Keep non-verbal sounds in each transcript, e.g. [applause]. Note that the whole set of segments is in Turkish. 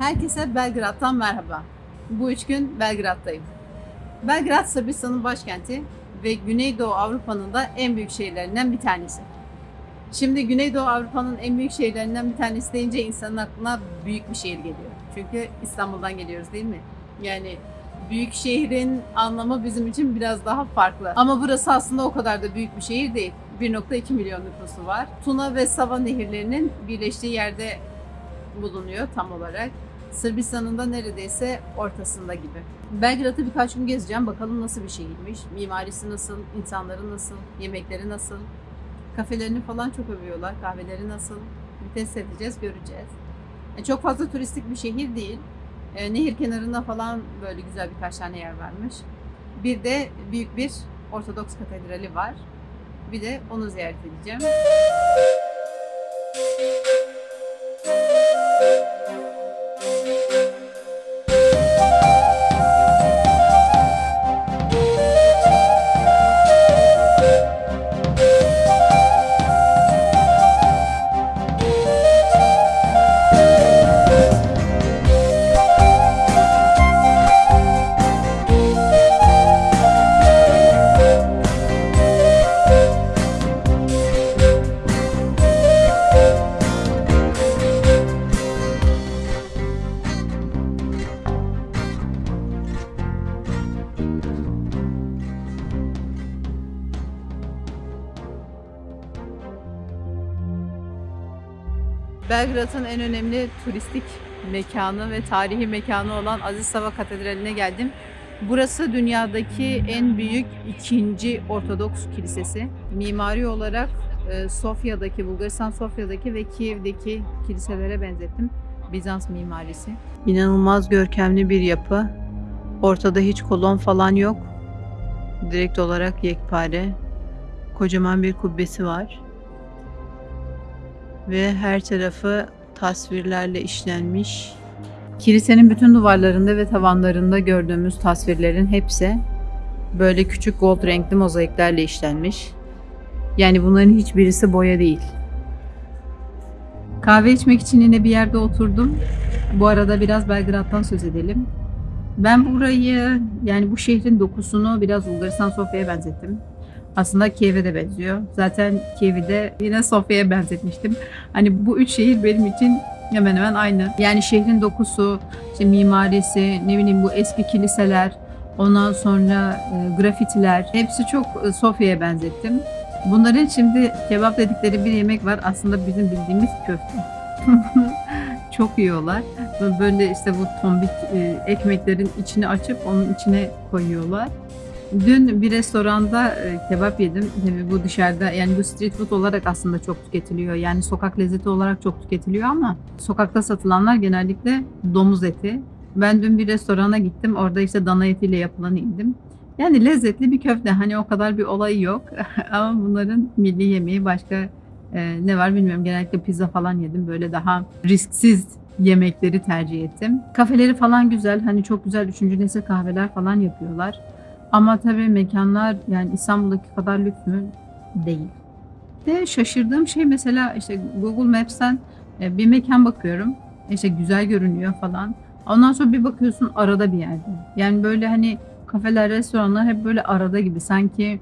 Herkese Belgrad'dan merhaba. Bu üç gün Belgrad'dayım. Belgrad Sırbistan'ın başkenti ve Güneydoğu Avrupa'nın da en büyük şehirlerinden bir tanesi. Şimdi Güneydoğu Avrupa'nın en büyük şehirlerinden bir tanesi deyince insanın aklına büyük bir şehir geliyor. Çünkü İstanbul'dan geliyoruz değil mi? Yani büyük şehrin anlamı bizim için biraz daha farklı. Ama burası aslında o kadar da büyük bir şehir değil. 1.2 milyon nüfusu var. Tuna ve Sava nehirlerinin birleştiği yerde bulunuyor tam olarak. Sırbistan'ın da neredeyse ortasında gibi. Belgrad'ı birkaç gün gezeceğim. Bakalım nasıl bir şehirmiş. Mimarisi nasıl, insanları nasıl, yemekleri nasıl. Kafelerini falan çok övüyorlar. Kahveleri nasıl. Bir test edeceğiz, göreceğiz. E, çok fazla turistik bir şehir değil. E, nehir kenarında falan böyle güzel birkaç tane yer varmış. Bir de büyük bir Ortodoks katedrali var. Bir de onu ziyaret edeceğim. Belgrad'ın en önemli turistik mekanı ve tarihi mekanı olan Aziz Sava Katedrali'ne geldim. Burası dünyadaki en büyük ikinci Ortodoks kilisesi. Mimari olarak e, Sofya'daki, Bulgaristan Sofya'daki ve Kiev'deki kiliselere benzettim. Bizans mimarisi. İnanılmaz görkemli bir yapı. Ortada hiç kolon falan yok. Direkt olarak yekpare. Kocaman bir kubbesi var ve her tarafı tasvirlerle işlenmiş. Kilisenin bütün duvarlarında ve tavanlarında gördüğümüz tasvirlerin hepsi böyle küçük gold renkli mozaiklerle işlenmiş. Yani bunların hiçbirisi boya değil. Kahve içmek için yine bir yerde oturdum. Bu arada biraz Belgrad'dan söz edelim. Ben burayı yani bu şehrin dokusunu biraz Bulgaristan Sofya'ya benzettim. Aslında Kiev'e de benziyor. Zaten Kiev'i de yine Sofya'ya benzetmiştim. Hani bu üç şehir benim için hemen hemen aynı. Yani şehrin dokusu, işte mimarisi, ne bileyim bu eski kiliseler, ondan sonra e, grafitiler hepsi çok e, Sofya'ya benzettim. Bunların şimdi kebap dedikleri bir yemek var. Aslında bizim bildiğimiz köfte. [laughs] çok yiyorlar. Böyle işte bu tombik e, ekmeklerin içine açıp onun içine koyuyorlar. Dün bir restoranda e, kebap yedim. Tabii bu dışarıda yani bu street food olarak aslında çok tüketiliyor. Yani sokak lezzeti olarak çok tüketiliyor ama sokakta satılanlar genellikle domuz eti. Ben dün bir restorana gittim. Orada işte dana etiyle yapılanı yedim. Yani lezzetli bir köfte. Hani o kadar bir olayı yok. [laughs] ama bunların milli yemeği başka e, ne var bilmiyorum. Genellikle pizza falan yedim. Böyle daha risksiz yemekleri tercih ettim. Kafeleri falan güzel. Hani çok güzel üçüncü nesil kahveler falan yapıyorlar. Ama tabii mekanlar yani İstanbul'daki kadar lüks mü? Değil. De şaşırdığım şey mesela işte Google Maps'ten e, bir mekan bakıyorum. İşte güzel görünüyor falan. Ondan sonra bir bakıyorsun arada bir yerde. Yani böyle hani kafeler, restoranlar hep böyle arada gibi. Sanki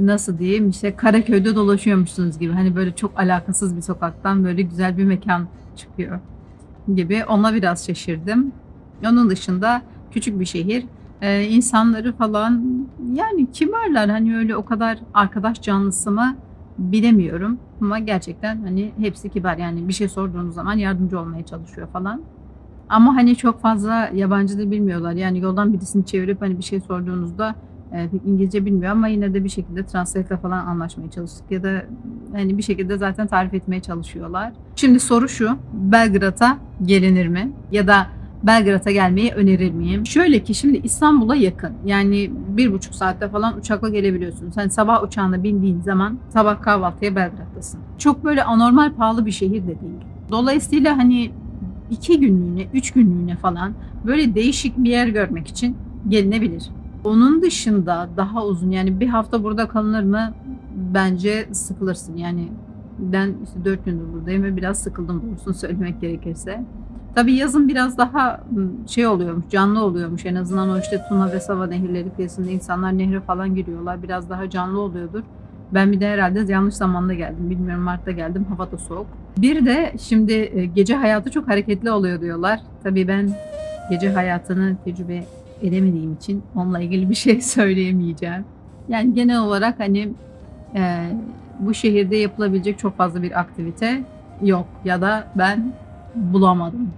nasıl diyeyim işte Karaköy'de dolaşıyormuşsunuz gibi. Hani böyle çok alakasız bir sokaktan böyle güzel bir mekan çıkıyor gibi. Ona biraz şaşırdım. Onun dışında küçük bir şehir e, insanları falan yani kibarlar hani öyle o kadar arkadaş canlısı mı bilemiyorum ama gerçekten hani hepsi kibar yani bir şey sorduğunuz zaman yardımcı olmaya çalışıyor falan. Ama hani çok fazla yabancı da bilmiyorlar. Yani yoldan birisini çevirip hani bir şey sorduğunuzda e, pek İngilizce bilmiyor ama yine de bir şekilde translate'le falan anlaşmaya çalıştık ya da hani bir şekilde zaten tarif etmeye çalışıyorlar. Şimdi soru şu. Belgrad'a gelinir mi? Ya da Belgrad'a gelmeyi önerir miyim? Şöyle ki şimdi İstanbul'a yakın. Yani bir buçuk saatte falan uçakla gelebiliyorsun. Sen sabah uçağına bindiğin zaman sabah kahvaltıya Belgrad'dasın. Çok böyle anormal pahalı bir şehir de değil. Dolayısıyla hani iki günlüğüne, üç günlüğüne falan böyle değişik bir yer görmek için gelinebilir. Onun dışında daha uzun yani bir hafta burada kalınır mı? Bence sıkılırsın yani ben işte dört gündür buradayım ve biraz sıkıldım doğrusunu söylemek gerekirse. Tabii yazın biraz daha şey oluyormuş, canlı oluyormuş. En azından o işte Tuna ve Sava nehirleri kıyısında insanlar nehre falan giriyorlar. Biraz daha canlı oluyordur. Ben bir de herhalde yanlış zamanda geldim. Bilmiyorum Mart'ta geldim. Hava da soğuk. Bir de şimdi e, gece hayatı çok hareketli oluyor diyorlar. Tabii ben gece hayatını tecrübe edemediğim için onunla ilgili bir şey [laughs] söyleyemeyeceğim. Yani genel olarak hani e, bu şehirde yapılabilecek çok fazla bir aktivite yok ya da ben bulamadım.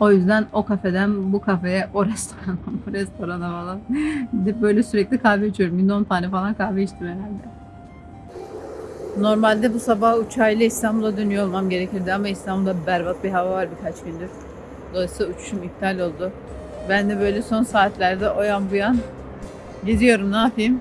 O yüzden o kafeden bu kafeye, o [laughs] restorana, bu restorana falan böyle sürekli kahve içiyorum. Günde 10 tane falan kahve içtim herhalde. Normalde bu sabah uçağıyla İstanbul'a dönüyor olmam gerekirdi ama İstanbul'da berbat bir hava var birkaç gündür. Dolayısıyla uçuşum iptal oldu. Ben de böyle son saatlerde o yan bu yan geziyorum ne yapayım.